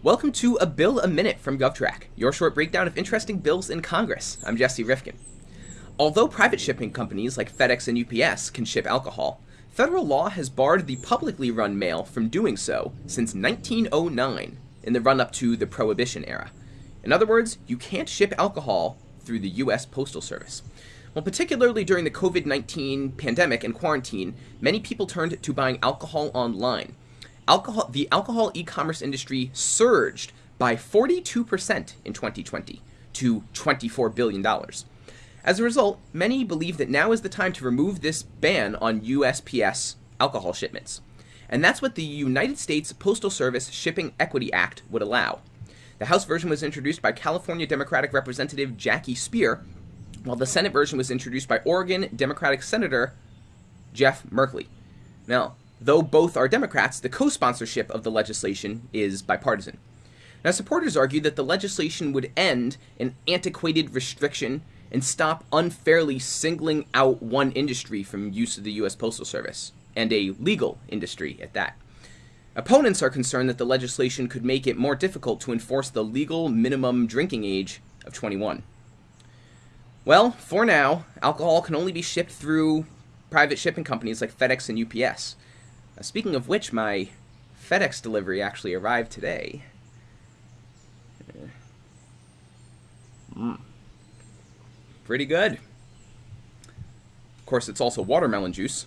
Welcome to A Bill a Minute from GovTrack, your short breakdown of interesting bills in Congress. I'm Jesse Rifkin. Although private shipping companies like FedEx and UPS can ship alcohol, federal law has barred the publicly run mail from doing so since 1909 in the run up to the Prohibition era. In other words, you can't ship alcohol through the U.S. Postal Service. Well, particularly during the COVID 19 pandemic and quarantine, many people turned to buying alcohol online alcohol, the alcohol e-commerce industry surged by 42% in 2020 to $24 billion. As a result, many believe that now is the time to remove this ban on USPS alcohol shipments. And that's what the United States Postal Service Shipping Equity Act would allow. The House version was introduced by California Democratic Representative Jackie Speier, while the Senate version was introduced by Oregon Democratic Senator Jeff Merkley. Now, Though both are Democrats, the co-sponsorship of the legislation is bipartisan. Now, supporters argue that the legislation would end an antiquated restriction and stop unfairly singling out one industry from use of the U.S. Postal Service, and a legal industry at that. Opponents are concerned that the legislation could make it more difficult to enforce the legal minimum drinking age of 21. Well, for now, alcohol can only be shipped through private shipping companies like FedEx and UPS. Uh, speaking of which, my FedEx delivery actually arrived today. Mm. Pretty good. Of course, it's also watermelon juice.